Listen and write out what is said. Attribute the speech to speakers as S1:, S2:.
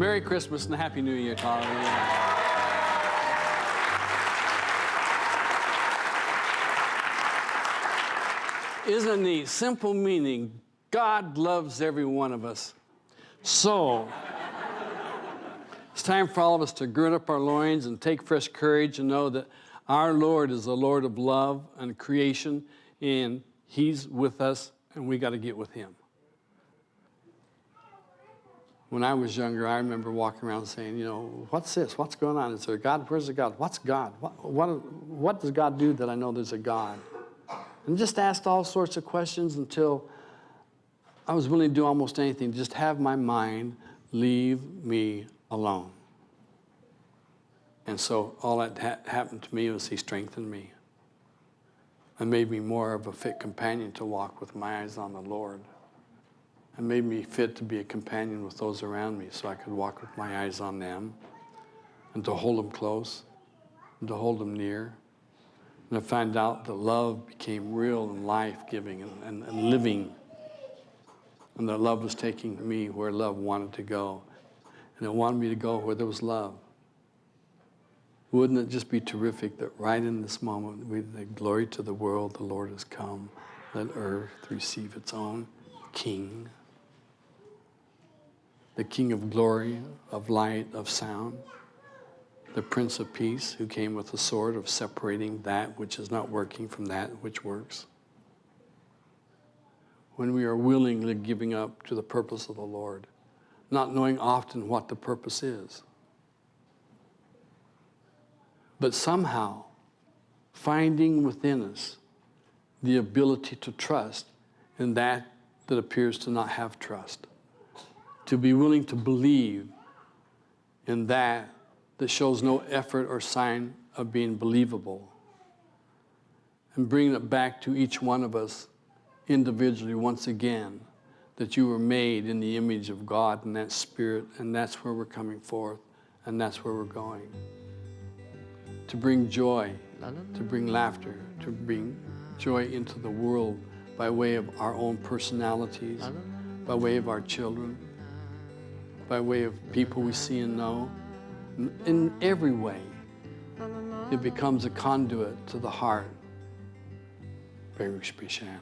S1: Merry Christmas and Happy New Year you. Isn't the? Simple meaning God loves every one of us. So, it's time for all of us to gird up our loins and take fresh courage and know that our Lord is the Lord of love and creation, and He's with us, and we got to get with Him. When I was younger, I remember walking around saying, you know, what's this? What's going on? Is there a God? Where's the God? What's God? What, what, what does God do that I know there's a God? And just asked all sorts of questions until I was willing to do almost anything, just have my mind leave me alone. And so all that ha happened to me was he strengthened me and made me more of a fit companion to walk with my eyes on the Lord and made me fit to be a companion with those around me so I could walk with my eyes on them and to hold them close and to hold them near. And I found out that love became real and life-giving and, and, and living and that love was taking me where love wanted to go. And it wanted me to go where there was love. Wouldn't it just be terrific that right in this moment, we the glory to the world, the Lord has come. Let earth receive its own King. The King of glory, of light, of sound. The Prince of Peace, who came with the sword of separating that which is not working from that which works when we are willingly giving up to the purpose of the Lord, not knowing often what the purpose is. But somehow finding within us the ability to trust in that that appears to not have trust. To be willing to believe in that that shows no effort or sign of being believable. And bringing it back to each one of us individually once again that you were made in the image of God and that spirit and that's where we're coming forth and that's where we're going. To bring joy, to bring laughter, to bring joy into the world by way of our own personalities, by way of our children, by way of people we see and know. In every way, it becomes a conduit to the heart. Baruch Bishan.